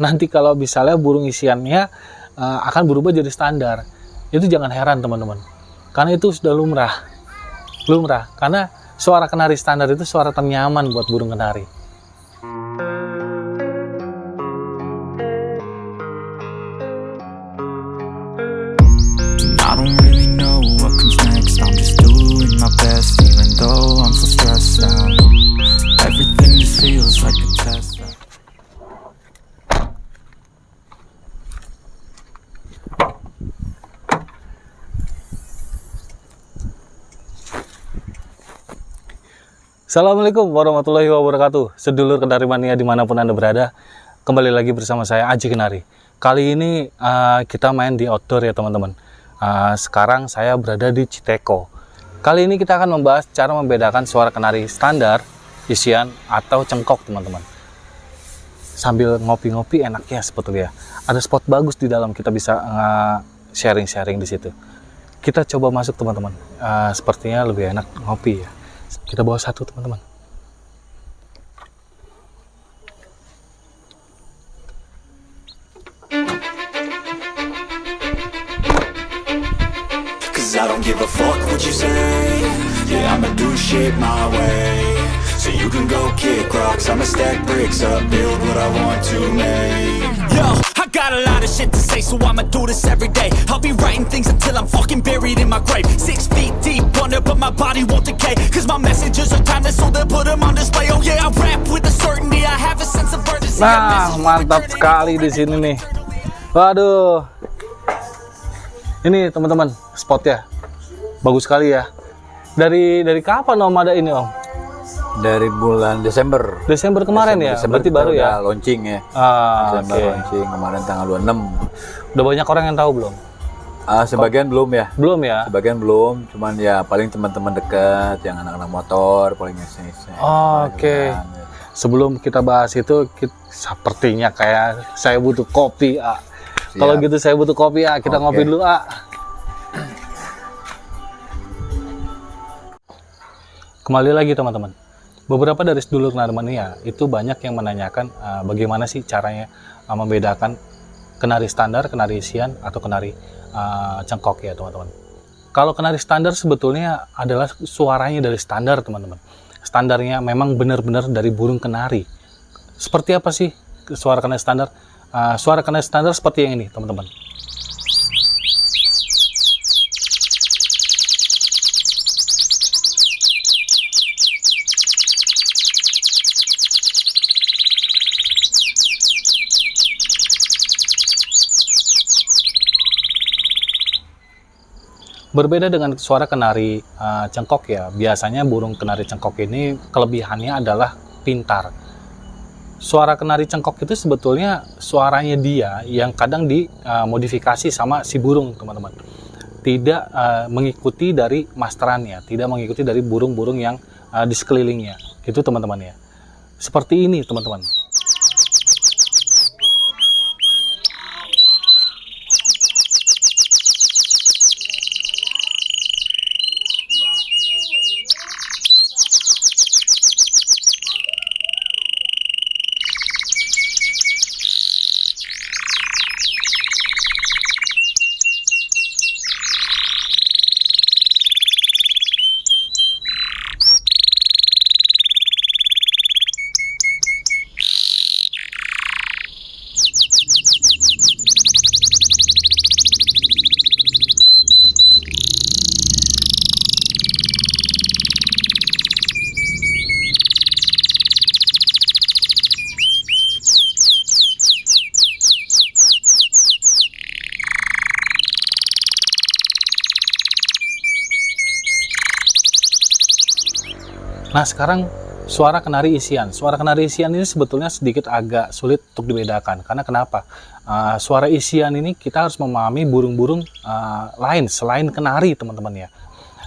Nanti kalau misalnya burung isiannya uh, akan berubah jadi standar, itu jangan heran teman-teman. Karena itu sudah lumrah. Lumrah. Karena suara kenari standar itu suara ternyaman buat burung kenari. Assalamualaikum warahmatullahi wabarakatuh. Sedulur Kenari Mania di mana pun Anda berada Kembali lagi bersama saya Aji Kenari. Kali ini uh, kita main di outdoor ya teman-teman. Uh, Sekarang saya berada di Citeko. Kali ini kita akan membahas cara membedakan suara kenari standar, isian, atau cengkok teman-teman. Sambil ngopi-ngopi enaknya sebetulnya Ada spot bagus di dalam kita bisa uh, sharing-sharing uh, di situ. Kita coba masuk teman-teman. Uh, Sepertinya lebih enak ngopi ya kita bawa satu teman-teman. I'ma stack bricks up Build what I want to make Yo, I got a lot of shit to say So I'ma do this every day I'll be writing things until I'm fucking buried in my grave Six feet deep under But my body won't decay Cause my messages are timeless So they'll put them on display Oh yeah, I rap with a certainty I have a sense of urgency Nah, mantap sekali di sini nih. Waduh. Ini teman-teman, spotnya. Bagus sekali ya. Dari dari kapan Om ada ini Om? Dari bulan Desember. Desember kemarin ya? Desember Berarti kita baru ya? launching ya. Ah, Desember oke. launching kemarin tanggal 26. Udah banyak orang yang tahu belum? Ah, sebagian belum ya. Belum ya? Sebagian belum, cuman ya paling teman-teman dekat yang anak-anak motor paling iseng-iseng. Oh, Oke. Sebelum kita bahas itu, ki- sepertinya kayak saya butuh kopi, A. Kalau gitu saya butuh kopi, A. Kita Oke. ngopi dulu, A. Kembali lagi teman-teman. Beberapa dari sedulur Narmania itu banyak yang menanyakan uh, bagaimana sih caranya uh, membedakan kenari standar, kenari isian, atau kenari uh, cengkok ya teman-teman. Kalau kenari standar sebetulnya adalah suaranya dari standar teman-teman. Standarnya memang benar-benar dari burung kenari. Seperti apa sih suara kenari standar? Uh, suara kenari standar seperti yang ini teman-teman. Berbeda dengan suara kenari uh, cengkok ya, biasanya burung kenari cengkok ini kelebihannya adalah pintar. Suara kenari cengkok itu sebetulnya suaranya dia yang kadang dimodifikasi sama si burung, teman-teman. Tidak uh, mengikuti dari masterannya, tidak mengikuti dari burung-burung yang uh, di sekelilingnya. Itu teman-teman ya. Seperti ini, teman-teman. Nah sekarang suara kenari isian. Suara kenari isian ini sebetulnya sedikit agak sulit untuk dibedakan. Karena kenapa? Uh, suara isian ini kita harus memahami burung-burung uh, lain selain kenari teman-teman ya.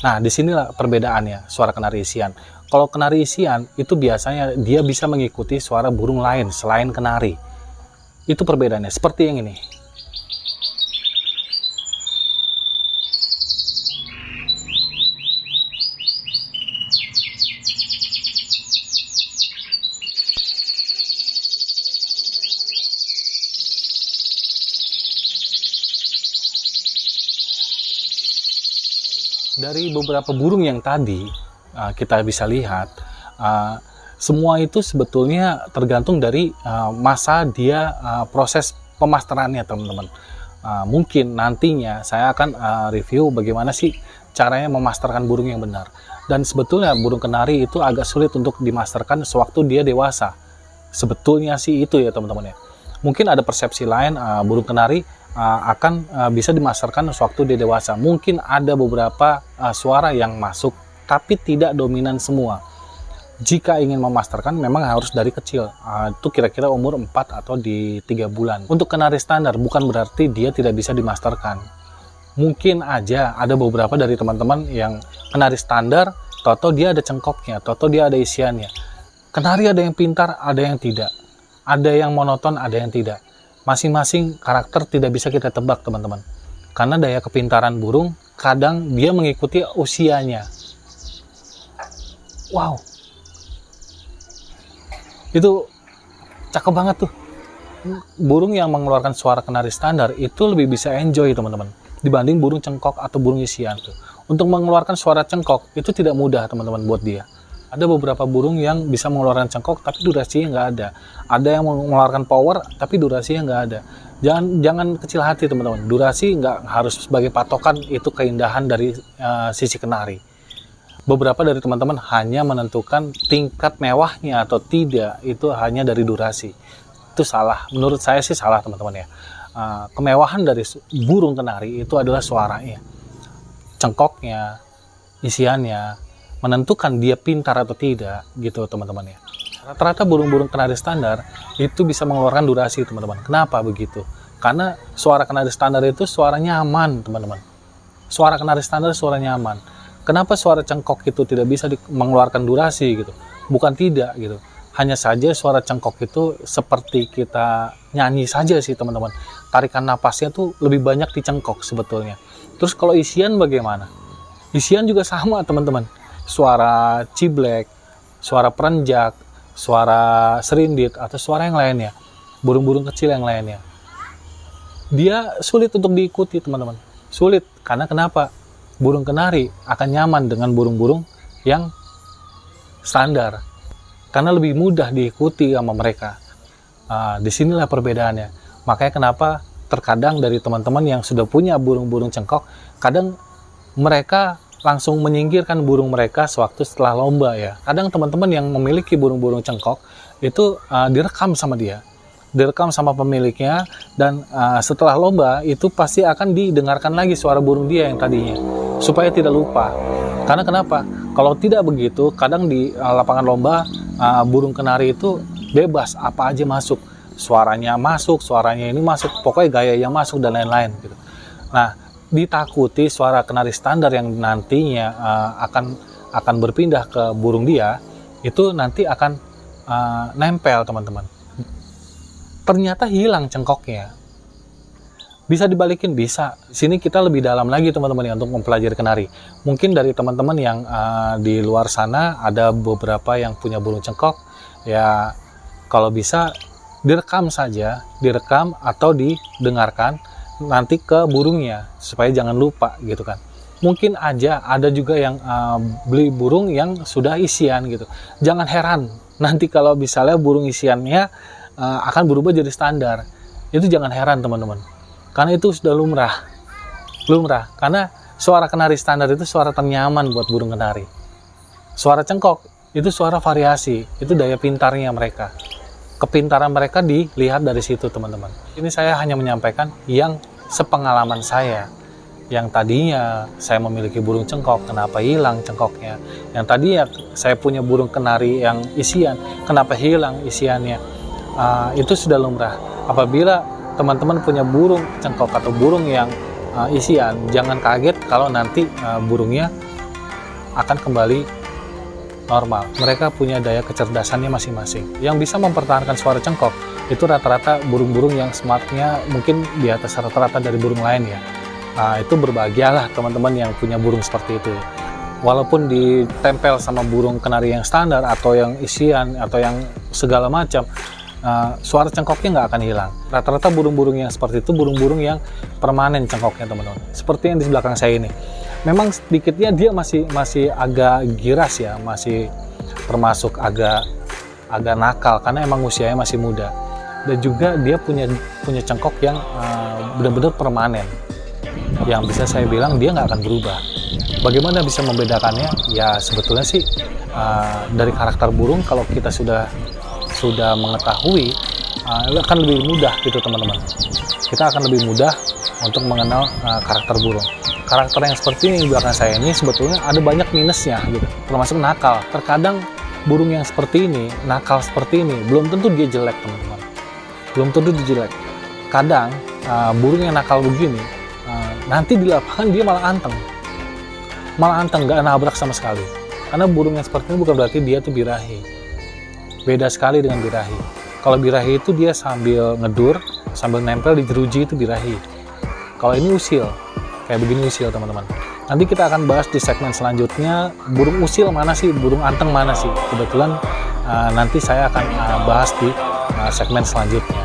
Nah di sinilah perbedaannya suara kenari isian. Kalau kenari isian itu biasanya dia bisa mengikuti suara burung lain selain kenari. Itu perbedaannya. Seperti yang ini. Dari beberapa burung yang tadi uh, kita bisa lihat, uh, semua itu sebetulnya tergantung dari uh, masa dia uh, proses pemasterannya teman-teman. Uh, mungkin nantinya saya akan uh, review bagaimana sih caranya memasterkan burung yang benar. Dan sebetulnya burung kenari itu agak sulit untuk dimasterkan sewaktu dia dewasa. Sebetulnya sih itu ya teman-teman ya. Mungkin ada persepsi lain uh, burung kenari uh, akan uh, bisa dimasarkan sewaktu dia dewasa. Mungkin ada beberapa uh, suara yang masuk, tapi tidak dominan semua. Jika ingin memasterkan, memang harus dari kecil. Uh, itu kira-kira umur 4 atau di 3 bulan. Untuk kenari standar, bukan berarti dia tidak bisa dimasterkan. Mungkin aja ada beberapa dari teman-teman yang kenari standar, toto dia ada cengkoknya, toto dia ada isiannya. Kenari ada yang pintar, ada yang tidak. Ada yang monoton, ada yang tidak masing-masing karakter tidak bisa kita tebak teman-teman. Karena daya kepintaran burung kadang dia mengikuti usianya. Wow. Itu cakep banget tuh. Burung yang mengeluarkan suara kenari standar itu lebih bisa enjoy teman-teman dibanding burung cengkok atau burung isian tuh. Untuk mengeluarkan suara cengkok itu tidak mudah teman-teman buat dia ada beberapa burung yang bisa mengeluarkan cengkok tapi durasinya nggak ada. Ada yang mengeluarkan power tapi durasinya nggak ada. Jangan jangan kecil hati teman-teman. Durasi nggak harus sebagai patokan itu keindahan dari uh, sisi kenari. Beberapa dari teman-teman hanya menentukan tingkat mewahnya atau tidak itu hanya dari durasi. Itu salah. Menurut saya sih salah teman-teman ya. Uh, kemewahan dari burung kenari itu adalah suaranya cengkoknya isiannya menentukan dia pintar atau tidak gitu teman-teman ya. Rata-rata burung-burung kenari standar itu bisa mengeluarkan durasi teman-teman. Kenapa begitu? Karena suara kenari standar itu suara nyaman teman-teman. Suara kenari standar suara nyaman. Kenapa suara cengkok itu tidak bisa mengeluarkan durasi gitu? Bukan tidak gitu. Hanya saja suara cengkok itu seperti kita nyanyi saja sih teman-teman. Tarikan napasnya tuh lebih banyak di cengkok sebetulnya. Terus kalau isian bagaimana? Isian juga sama teman-teman suara ciblek, suara perenjak, suara serindit, atau suara yang lainnya, burung-burung kecil yang lainnya. Dia sulit untuk diikuti, teman-teman. Sulit, karena kenapa? Burung kenari akan nyaman dengan burung-burung yang standar, karena lebih mudah diikuti sama mereka. Uh, di sinilah perbedaannya. Makanya kenapa terkadang dari teman-teman yang sudah punya burung-burung cengkok, kadang mereka langsung menyingkirkan burung mereka sewaktu setelah lomba ya. Kadang teman-teman yang memiliki burung-burung cengkok itu uh, direkam sama dia, direkam sama pemiliknya dan uh, setelah lomba itu pasti akan didengarkan lagi suara burung dia yang tadinya supaya tidak lupa. Karena kenapa? Kalau tidak begitu, kadang di uh, lapangan lomba uh, burung kenari itu bebas apa aja masuk, suaranya masuk, suaranya ini masuk, pokoknya gaya yang masuk dan lain-lain gitu. Nah, ditakuti suara kenari standar yang nantinya uh, akan akan berpindah ke burung dia itu nanti akan uh, nempel teman-teman. Ternyata hilang cengkoknya. Bisa dibalikin? Bisa. Sini kita lebih dalam lagi teman-teman ya untuk mempelajari kenari. Mungkin dari teman-teman yang uh, di luar sana ada beberapa yang punya burung cengkok ya kalau bisa direkam saja direkam atau didengarkan nanti ke burungnya supaya jangan lupa gitu kan. Mungkin aja ada juga yang uh, beli burung yang sudah isian gitu. Jangan heran nanti kalau misalnya burung isiannya uh, akan berubah jadi standar. Itu jangan heran teman-teman. Karena itu sudah lumrah. Lumrah. Karena suara kenari standar itu suara ternyaman buat burung kenari. Suara cengkok itu suara variasi. Itu daya pintarnya mereka kepintaran mereka dilihat dari situ teman-teman. Ini saya hanya menyampaikan yang sepengalaman saya. Yang tadinya saya memiliki burung cengkok, kenapa hilang cengkoknya? Yang tadinya saya punya burung kenari yang isian, kenapa hilang isiannya? Uh, itu sudah lumrah. Apabila teman-teman punya burung cengkok atau burung yang uh, isian, jangan kaget kalau nanti uh, burungnya akan kembali normal. Mereka punya daya kecerdasannya masing-masing. Yang bisa mempertahankan suara cengkok itu rata-rata burung-burung yang smartnya mungkin di atas rata-rata dari burung lain ya. Nah, itu berbahagialah teman-teman yang punya burung seperti itu. Walaupun ditempel sama burung kenari yang standar atau yang isian atau yang segala macam, uh, suara cengkoknya nggak akan hilang. Rata-rata burung-burung yang seperti itu burung-burung yang permanen cengkoknya teman-teman. Seperti yang di belakang saya ini. Memang sedikitnya dia masih masih agak giras ya, masih termasuk agak agak nakal karena emang usianya masih muda. Dan juga dia punya punya cengkok yang uh, benar-benar permanen. Yang bisa saya bilang dia nggak akan berubah. Bagaimana bisa membedakannya? Ya sebetulnya sih uh, dari karakter burung kalau kita sudah sudah mengetahui uh, akan lebih mudah gitu teman-teman. Kita akan lebih mudah untuk mengenal uh, karakter burung. Karakter yang seperti ini di belakang saya ini sebetulnya ada banyak minusnya gitu, termasuk nakal. Terkadang burung yang seperti ini, nakal seperti ini, belum tentu dia jelek teman-teman. Belum tentu dia jelek. Kadang uh, burung yang nakal begini, uh, nanti di lapangan dia malah anteng malah anteng nggak nabrak sama sekali karena burung yang seperti ini bukan berarti dia tuh birahi beda sekali dengan birahi kalau birahi itu dia sambil ngedur sambil nempel di jeruji itu birahi kalau ini usil kayak begini usil teman-teman nanti kita akan bahas di segmen selanjutnya burung usil mana sih burung anteng mana sih kebetulan uh, nanti saya akan uh, bahas di uh, segmen selanjutnya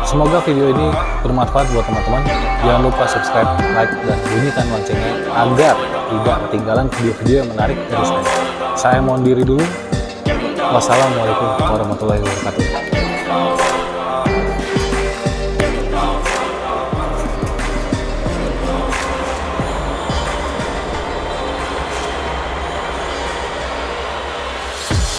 Semoga video ini bermanfaat buat teman-teman. Jangan lupa subscribe, like, dan bunyikan loncengnya agar tidak ketinggalan video-video yang menarik dari saya. Saya mohon diri dulu. Wassalamualaikum warahmatullahi wabarakatuh.